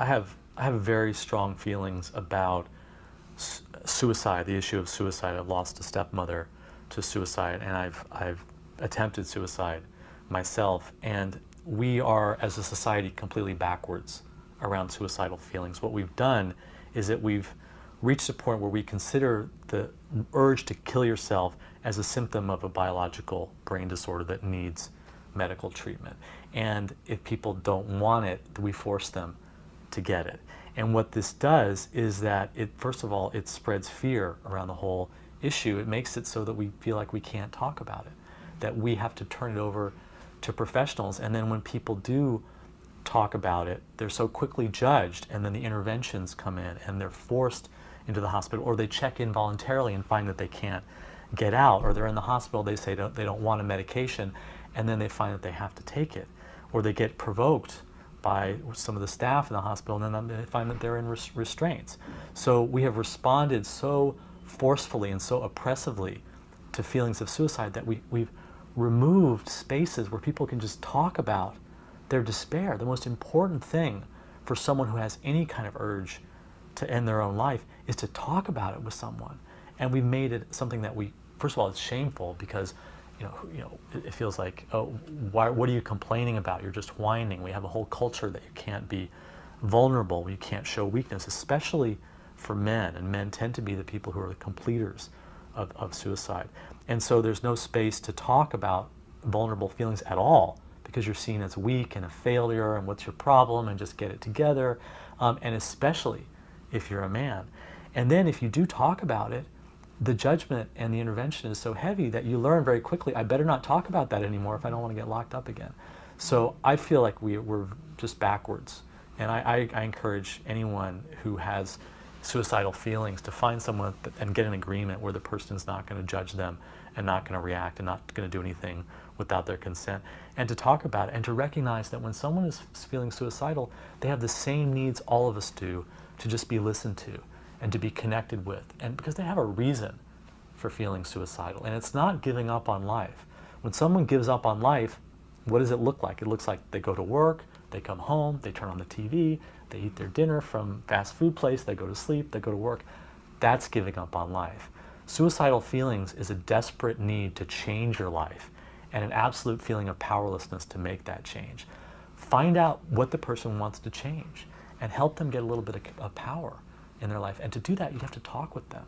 I have I have very strong feelings about suicide, the issue of suicide. I've lost a stepmother to suicide, and I've I've attempted suicide myself, and we are as a society completely backwards around suicidal feelings. What we've done is that we've reached a point where we consider the urge to kill yourself as a symptom of a biological brain disorder that needs medical treatment. And if people don't want it, we force them to get it. And what this does is that it, first of all, it spreads fear around the whole issue. It makes it so that we feel like we can't talk about it, that we have to turn it over to professionals. And then when people do talk about it, they're so quickly judged, and then the interventions come in, and they're forced into the hospital, or they check in voluntarily and find that they can't get out, or they're in the hospital, they say they don't want a medication, and then they find that they have to take it, or they get provoked by some of the staff in the hospital, and then they find that they're in res restraints. So we have responded so forcefully and so oppressively to feelings of suicide that we, we've removed spaces where people can just talk about their despair. The most important thing for someone who has any kind of urge to end their own life is to talk about it with someone. And we've made it something that we, first of all, it's shameful because you know, you know, it feels like, oh, why, what are you complaining about? You're just whining. We have a whole culture that you can't be vulnerable, you can't show weakness, especially for men. And men tend to be the people who are the completers of, of suicide. And so there's no space to talk about vulnerable feelings at all because you're seen as weak and a failure and what's your problem and just get it together. Um, and especially if you're a man. And then if you do talk about it, the judgment and the intervention is so heavy that you learn very quickly, I better not talk about that anymore if I don't want to get locked up again. So I feel like we, we're just backwards. And I, I, I encourage anyone who has suicidal feelings to find someone and get an agreement where the person is not going to judge them and not going to react and not going to do anything without their consent and to talk about it and to recognize that when someone is feeling suicidal they have the same needs all of us do to just be listened to and to be connected with and because they have a reason for feeling suicidal. And it's not giving up on life. When someone gives up on life what does it look like? It looks like they go to work they come home they turn on the TV they eat their dinner from fast food place they go to sleep they go to work. That's giving up on life. Suicidal feelings is a desperate need to change your life and an absolute feeling of powerlessness to make that change. Find out what the person wants to change and help them get a little bit of, of power in their life. And to do that, you have to talk with them.